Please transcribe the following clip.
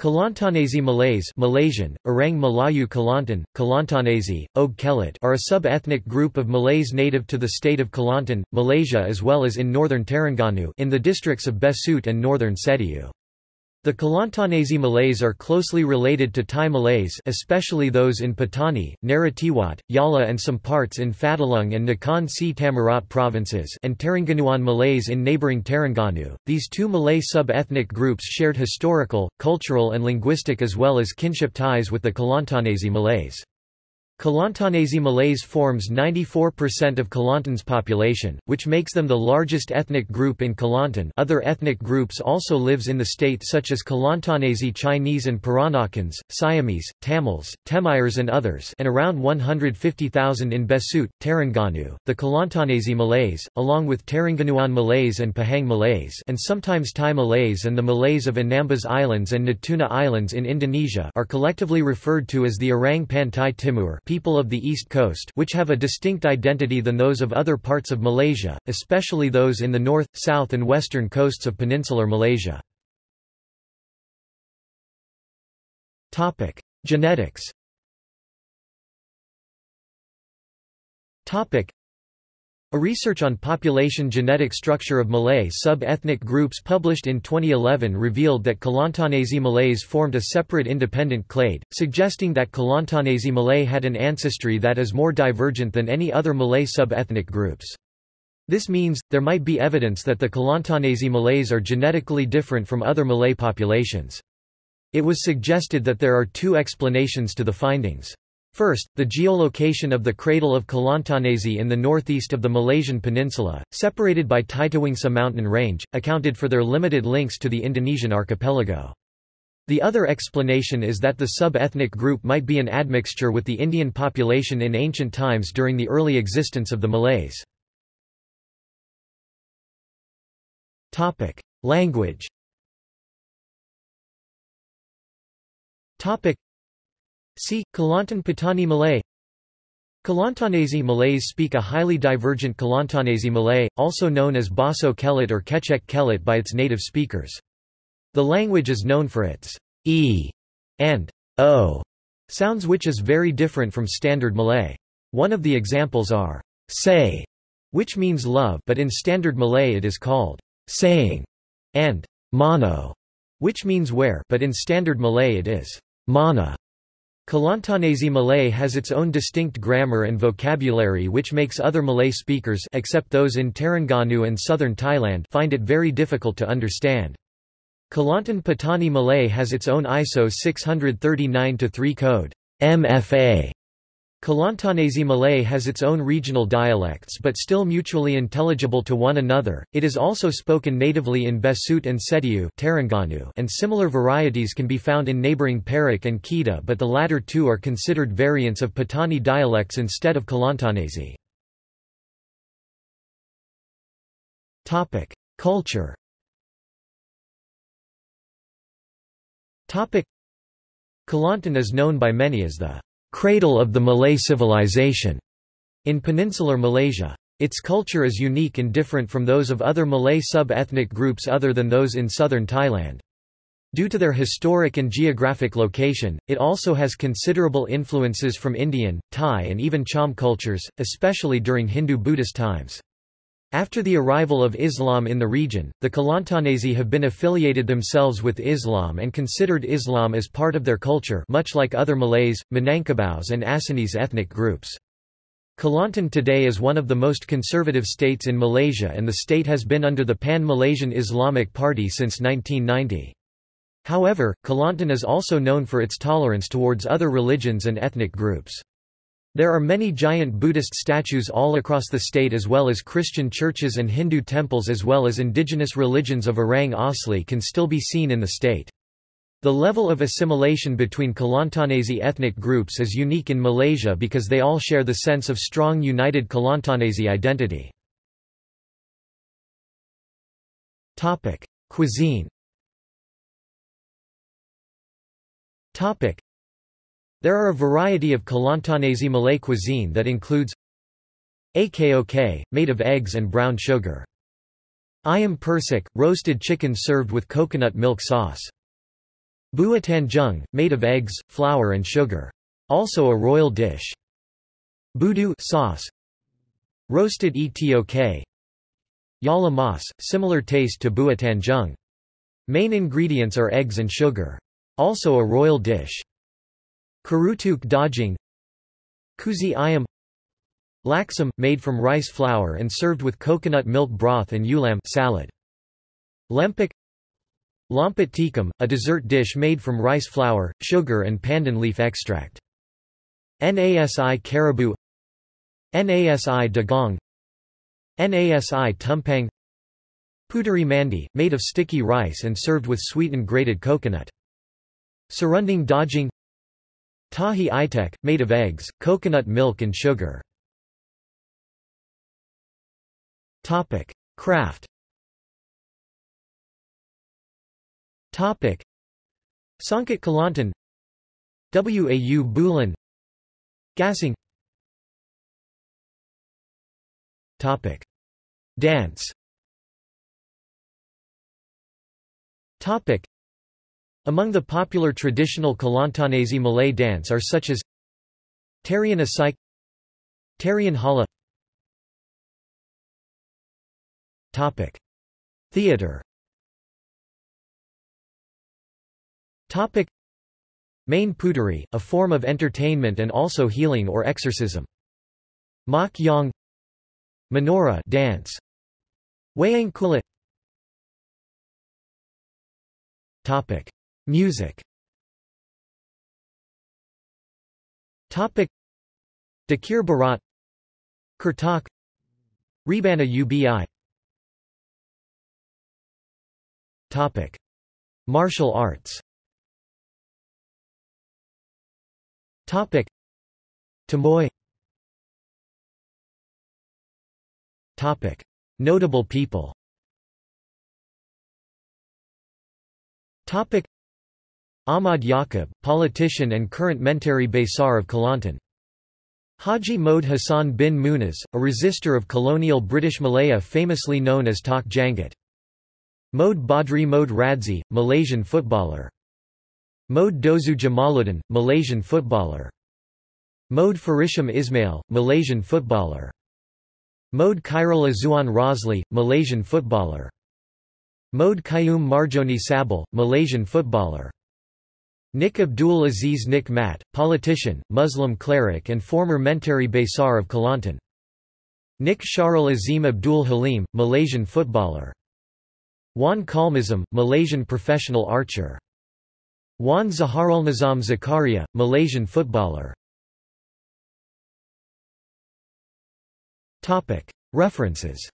Kelantanese Malays Malaysian, Orang Melayu Kelantan, Kelantanese, Og Kelit are a sub-ethnic group of Malays native to the state of Kelantan, Malaysia as well as in northern Terengganu in the districts of Besut and northern Setiu. The Kelantanese Malays are closely related to Thai Malays especially those in Patani, Narathiwat, Yala and some parts in Phatthalung and Nakhon Si Thammarat provinces and Terengganuan Malays in neighbouring Terengganu. These two Malay sub-ethnic groups shared historical, cultural and linguistic as well as kinship ties with the Kelantanese Malays. Kelantanese Malays forms 94% of Kelantan's population, which makes them the largest ethnic group in Kelantan other ethnic groups also lives in the state such as Kelantanese Chinese and Peranakans, Siamese, Tamils, Temiars and others and around 150,000 in Besut, Terengganu. The Kelantanese Malays, along with Terengganuan Malays and Pahang Malays and sometimes Thai Malays and the Malays of Anambas Islands and Natuna Islands in Indonesia are collectively referred to as the Orang Pantai Timur people of the East Coast which have a distinct identity than those of other parts of Malaysia, especially those in the north, south and western coasts of peninsular Malaysia. Genetics a research on population genetic structure of Malay sub-ethnic groups published in 2011 revealed that Kelantanese Malays formed a separate independent clade, suggesting that Kelantanese Malay had an ancestry that is more divergent than any other Malay sub-ethnic groups. This means, there might be evidence that the Kelantanese Malays are genetically different from other Malay populations. It was suggested that there are two explanations to the findings. First, the geolocation of the cradle of Kelantanese in the northeast of the Malaysian peninsula, separated by Titiwangsa mountain range, accounted for their limited links to the Indonesian archipelago. The other explanation is that the sub-ethnic group might be an admixture with the Indian population in ancient times during the early existence of the Malays. Language See, Kelantan Patani Malay Kelantanese Malays speak a highly divergent Kelantanese Malay, also known as Baso Kelit or Kecek Kelit by its native speakers. The language is known for its e and o sounds which is very different from Standard Malay. One of the examples are say, which means love but in Standard Malay it is called saying, and mano, which means where but in Standard Malay it is mana. Kelantanese Malay has its own distinct grammar and vocabulary which makes other Malay speakers except those in Terengganu and southern Thailand find it very difficult to understand. Kelantan Patani Malay has its own ISO 639-3 code MFA Kelantanese Malay has its own regional dialects but still mutually intelligible to one another. It is also spoken natively in Besut and Setiu and similar varieties can be found in neighboring Perak and Kedah but the latter two are considered variants of Patani dialects instead of Kelantanese. Topic: Culture. Topic: Kelantan is known by many as the cradle of the Malay civilization in peninsular Malaysia. Its culture is unique and different from those of other Malay sub-ethnic groups other than those in southern Thailand. Due to their historic and geographic location, it also has considerable influences from Indian, Thai and even Cham cultures, especially during Hindu-Buddhist times. After the arrival of Islam in the region, the Kelantanese have been affiliated themselves with Islam and considered Islam as part of their culture much like other Malays, Minangkabaus and Acehnese ethnic groups. Kelantan today is one of the most conservative states in Malaysia and the state has been under the Pan-Malaysian Islamic Party since 1990. However, Kelantan is also known for its tolerance towards other religions and ethnic groups. There are many giant Buddhist statues all across the state as well as Christian churches and Hindu temples as well as indigenous religions of Orang Asli can still be seen in the state. The level of assimilation between Kelantanese ethnic groups is unique in Malaysia because they all share the sense of strong united Kelantanese identity. Cuisine there are a variety of Kelantanese Malay cuisine that includes Akok, made of eggs and brown sugar. Ayam percik, roasted chicken served with coconut milk sauce. Bua tanjung, made of eggs, flour and sugar. Also a royal dish. Budu sauce. Roasted etok. Yala mas, similar taste to bua tanjung. Main ingredients are eggs and sugar. Also a royal dish. Kerutuk daging Kuzi ayam Laksam, made from rice flour and served with coconut milk broth and ulam salad. Lempik Lompat tikam, a dessert dish made from rice flour, sugar and pandan leaf extract. Nasi kerabu Nasi dagang Nasi tumpang Puteri mandi, made of sticky rice and served with sweetened grated coconut. Serunding daging Tahi itek, made of eggs, coconut milk and sugar. Topic. Craft Topic. Songket Kelantan Wau Bulan Gasing Topic. Dance Topic. Among the popular traditional Kelantanese Malay dance are such as Tarian Asik Tarian Hala Topic. Theater Topic. Main puteri, a form of entertainment and also healing or exorcism. Mak Yong Menora dance. Wayang Kulit Topic. Music. Topic. Dikir Barat Kertok Rebana Ubi Topic. Martial arts. Topic. Tomoi. Topic. Notable people. Topic Ahmad Yakob, politician and current Menteri Besar of Kelantan. Haji Mohd Hassan bin Munas, a resistor of colonial British Malaya famously known as Tok Janggut. Mohd Badri Mohd Radzi, Malaysian footballer. Mohd Dozu Jamaluddin, Malaysian footballer. Mohd Farisham Ismail, Malaysian footballer. Mohd Khairul Azuan Rosli, Malaysian footballer. Mohd Qayyum Marjoni Sabil, Malaysian footballer. Nik Abdul Aziz Nik Mat, politician, Muslim cleric and former Menteri Besar of Kelantan. Nik Sharul Azim Abdul Halim, Malaysian footballer. Wan Khalmizam, Malaysian professional archer. Wan Zaharul Nizam Zakaria, Malaysian footballer. References